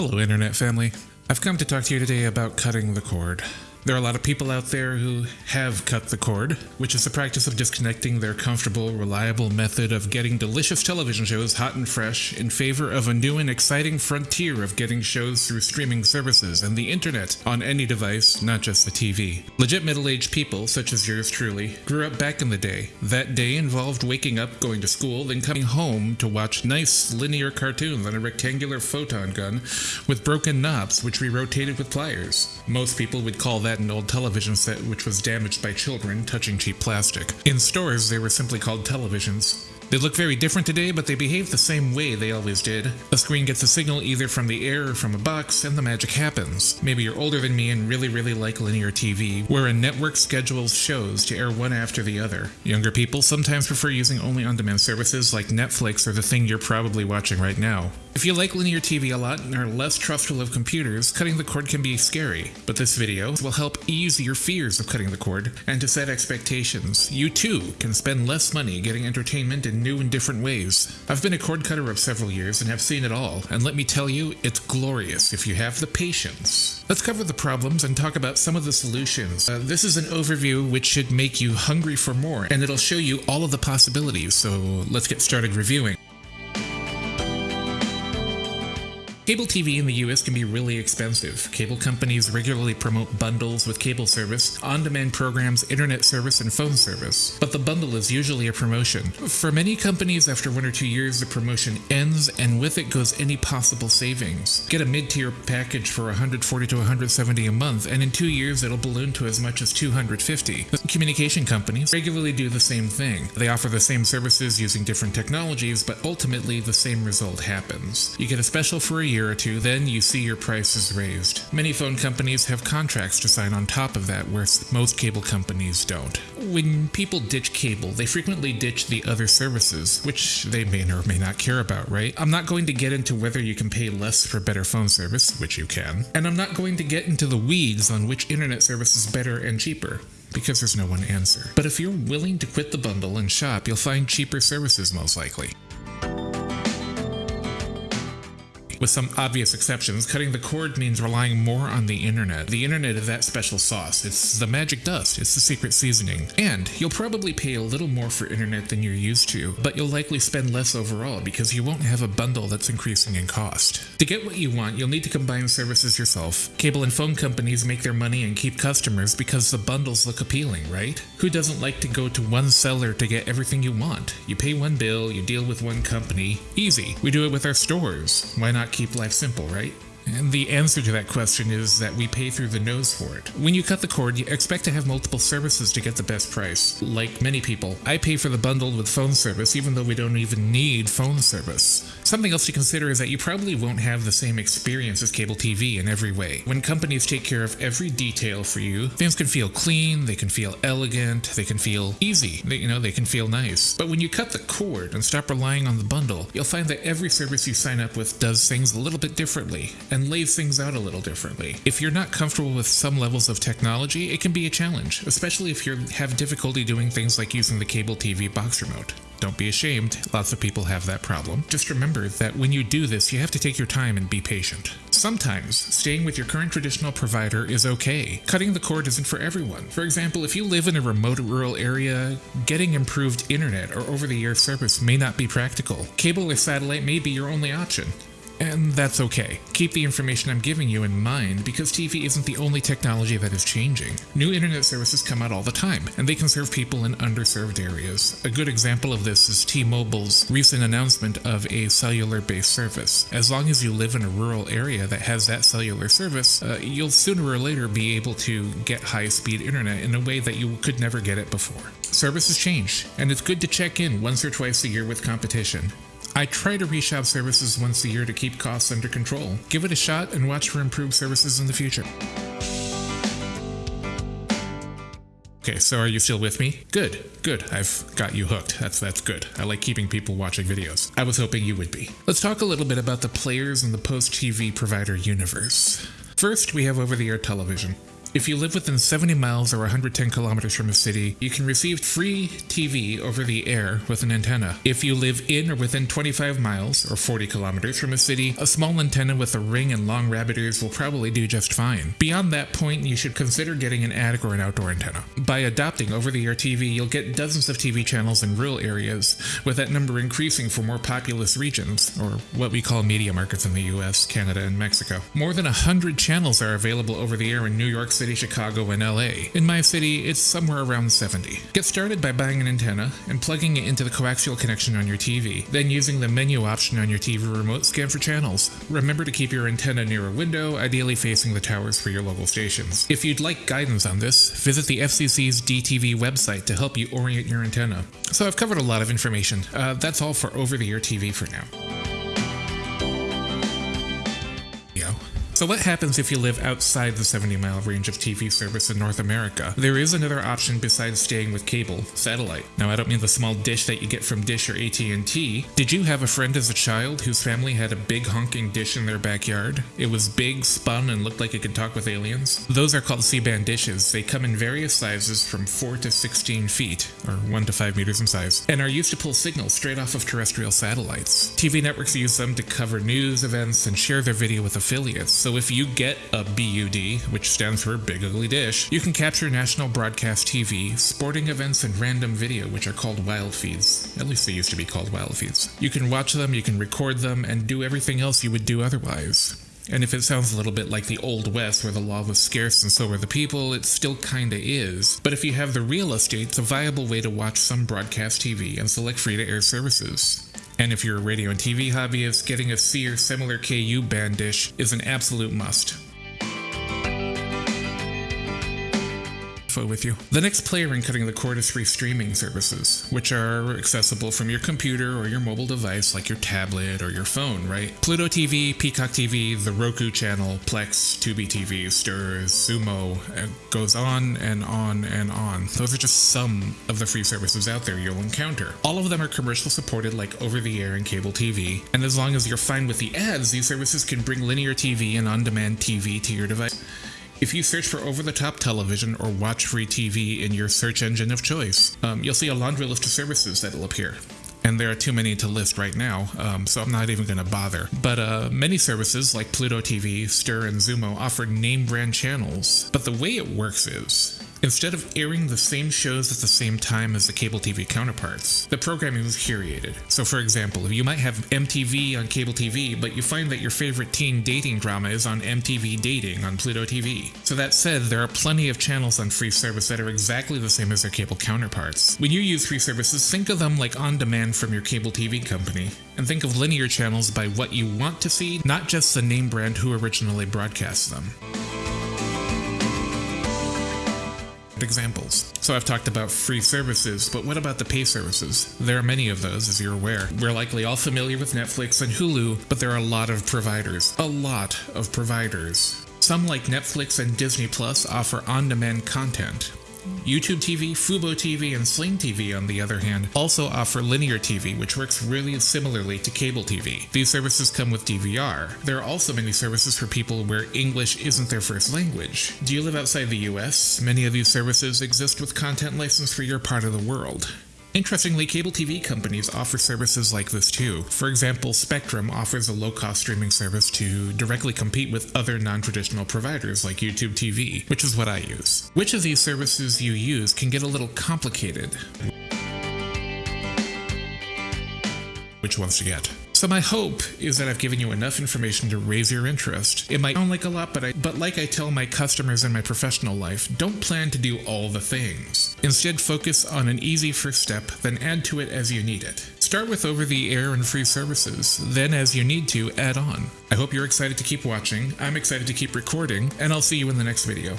Hello, Internet family. I've come to talk to you today about cutting the cord. There are a lot of people out there who have cut the cord, which is the practice of disconnecting their comfortable, reliable method of getting delicious television shows hot and fresh in favor of a new and exciting frontier of getting shows through streaming services and the internet on any device, not just the TV. Legit middle aged people, such as yours truly, grew up back in the day. That day involved waking up, going to school, then coming home to watch nice linear cartoons on a rectangular photon gun with broken knobs, which we rotated with pliers. Most people would call that an old television set which was damaged by children touching cheap plastic. In stores, they were simply called televisions. They look very different today, but they behave the same way they always did. A screen gets a signal either from the air or from a box, and the magic happens. Maybe you're older than me and really, really like linear TV, where a network schedules shows to air one after the other. Younger people sometimes prefer using only on demand services like Netflix or the thing you're probably watching right now. If you like linear TV a lot and are less trustful of computers, cutting the cord can be scary, but this video will help ease your fears of cutting the cord and to set expectations. You too can spend less money getting entertainment new and different ways. I've been a cord cutter of several years and have seen it all, and let me tell you, it's glorious if you have the patience. Let's cover the problems and talk about some of the solutions. Uh, this is an overview which should make you hungry for more, and it'll show you all of the possibilities, so let's get started reviewing. Cable TV in the US can be really expensive. Cable companies regularly promote bundles with cable service, on demand programs, internet service, and phone service. But the bundle is usually a promotion. For many companies, after one or two years, the promotion ends, and with it goes any possible savings. Get a mid tier package for 140 to 170 a month, and in two years, it'll balloon to as much as 250. Communication companies regularly do the same thing. They offer the same services using different technologies, but ultimately the same result happens. You get a special for a year year or two, then you see your prices raised. Many phone companies have contracts to sign on top of that, where most cable companies don't. When people ditch cable, they frequently ditch the other services, which they may or may not care about, right? I'm not going to get into whether you can pay less for better phone service, which you can, and I'm not going to get into the weeds on which internet service is better and cheaper because there's no one answer. But if you're willing to quit the bundle and shop, you'll find cheaper services most likely. With some obvious exceptions, cutting the cord means relying more on the internet. The internet is that special sauce. It's the magic dust. It's the secret seasoning. And you'll probably pay a little more for internet than you're used to, but you'll likely spend less overall because you won't have a bundle that's increasing in cost. To get what you want, you'll need to combine services yourself. Cable and phone companies make their money and keep customers because the bundles look appealing, right? Who doesn't like to go to one seller to get everything you want? You pay one bill, you deal with one company. Easy. We do it with our stores. Why not keep life simple, right? And the answer to that question is that we pay through the nose for it. When you cut the cord, you expect to have multiple services to get the best price. Like many people, I pay for the bundle with phone service even though we don't even need phone service. Something else to consider is that you probably won't have the same experience as cable TV in every way. When companies take care of every detail for you, things can feel clean, they can feel elegant, they can feel easy, they, you know, they can feel nice. But when you cut the cord and stop relying on the bundle, you'll find that every service you sign up with does things a little bit differently, and and lays things out a little differently. If you're not comfortable with some levels of technology, it can be a challenge, especially if you have difficulty doing things like using the cable TV box remote. Don't be ashamed, lots of people have that problem. Just remember that when you do this, you have to take your time and be patient. Sometimes, staying with your current traditional provider is okay. Cutting the cord isn't for everyone. For example, if you live in a remote rural area, getting improved internet or over the air service may not be practical. Cable or satellite may be your only option. And that's okay. Keep the information I'm giving you in mind because TV isn't the only technology that is changing. New internet services come out all the time, and they can serve people in underserved areas. A good example of this is T-Mobile's recent announcement of a cellular-based service. As long as you live in a rural area that has that cellular service, uh, you'll sooner or later be able to get high-speed internet in a way that you could never get it before. Services change, and it's good to check in once or twice a year with competition. I try to reshop services once a year to keep costs under control. Give it a shot and watch for improved services in the future. Okay, so are you still with me? Good, good. I've got you hooked. That's that's good. I like keeping people watching videos. I was hoping you would be. Let's talk a little bit about the players in the post-TV provider universe. First, we have over-the-air television. If you live within 70 miles or 110 kilometers from a city, you can receive free TV over the air with an antenna. If you live in or within 25 miles or 40 kilometers from a city, a small antenna with a ring and long rabbit ears will probably do just fine. Beyond that point, you should consider getting an attic or an outdoor antenna. By adopting over the air TV, you'll get dozens of TV channels in rural areas, with that number increasing for more populous regions, or what we call media markets in the US, Canada, and Mexico. More than 100 channels are available over the air in New York City, Chicago, and LA. In my city, it's somewhere around 70. Get started by buying an antenna and plugging it into the coaxial connection on your TV, then using the menu option on your TV remote scan for channels. Remember to keep your antenna near a window, ideally facing the towers for your local stations. If you'd like guidance on this, visit the FCC's DTV website to help you orient your antenna. So I've covered a lot of information. Uh, that's all for over-the-air TV for now. So what happens if you live outside the 70 mile range of TV service in North America? There is another option besides staying with cable, satellite. Now I don't mean the small dish that you get from Dish or AT&T. Did you have a friend as a child whose family had a big honking dish in their backyard? It was big, spun, and looked like it could talk with aliens? Those are called C-band dishes. They come in various sizes from 4 to 16 feet, or 1 to 5 meters in size, and are used to pull signals straight off of terrestrial satellites. TV networks use them to cover news events and share their video with affiliates, so if you get a BUD, which stands for Big Ugly Dish, you can capture national broadcast TV, sporting events, and random video, which are called wild feeds. At least they used to be called wild feeds. You can watch them, you can record them, and do everything else you would do otherwise. And if it sounds a little bit like the Old West where the law was scarce and so were the people, it still kinda is. But if you have the real estate, it's a viable way to watch some broadcast TV and select free to air services. And if you're a radio and TV hobbyist, getting a C or similar KU band dish is an absolute must. With you. The next player in cutting the cord is free streaming services, which are accessible from your computer or your mobile device like your tablet or your phone, right? Pluto TV, Peacock TV, the Roku channel, Plex, Tubi TV, Stirs, Xumo, it uh, goes on and on and on. Those are just some of the free services out there you'll encounter. All of them are commercial supported like over the air and cable TV, and as long as you're fine with the ads, these services can bring linear TV and on-demand TV to your device. If you search for over-the-top television or watch free TV in your search engine of choice, um, you'll see a laundry list of services that'll appear and there are too many to list right now, um, so I'm not even going to bother. But uh, many services like Pluto TV, Stirr, and Xumo offer name brand channels, but the way it works is Instead of airing the same shows at the same time as the cable TV counterparts, the programming is curated. So for example, you might have MTV on cable TV, but you find that your favorite teen dating drama is on MTV Dating on Pluto TV. So that said, there are plenty of channels on free service that are exactly the same as their cable counterparts. When you use free services, think of them like on demand from your cable TV company, and think of linear channels by what you want to see, not just the name brand who originally broadcasts them. Examples. So I've talked about free services, but what about the pay services? There are many of those, as you're aware. We're likely all familiar with Netflix and Hulu, but there are a lot of providers. A lot of providers. Some like Netflix and Disney Plus offer on-demand content, YouTube TV, Fubo TV, and Sling TV, on the other hand, also offer linear TV, which works really similarly to cable TV. These services come with DVR. There are also many services for people where English isn't their first language. Do you live outside the US? Many of these services exist with content licensed for your part of the world. Interestingly, cable TV companies offer services like this too. For example, Spectrum offers a low-cost streaming service to directly compete with other non-traditional providers like YouTube TV, which is what I use. Which of these services you use can get a little complicated. Which ones to get? So my hope is that I've given you enough information to raise your interest. It might sound like a lot, but I, but like I tell my customers in my professional life, don't plan to do all the things. Instead, focus on an easy first step, then add to it as you need it. Start with over-the-air and free services, then as you need to, add on. I hope you're excited to keep watching, I'm excited to keep recording, and I'll see you in the next video.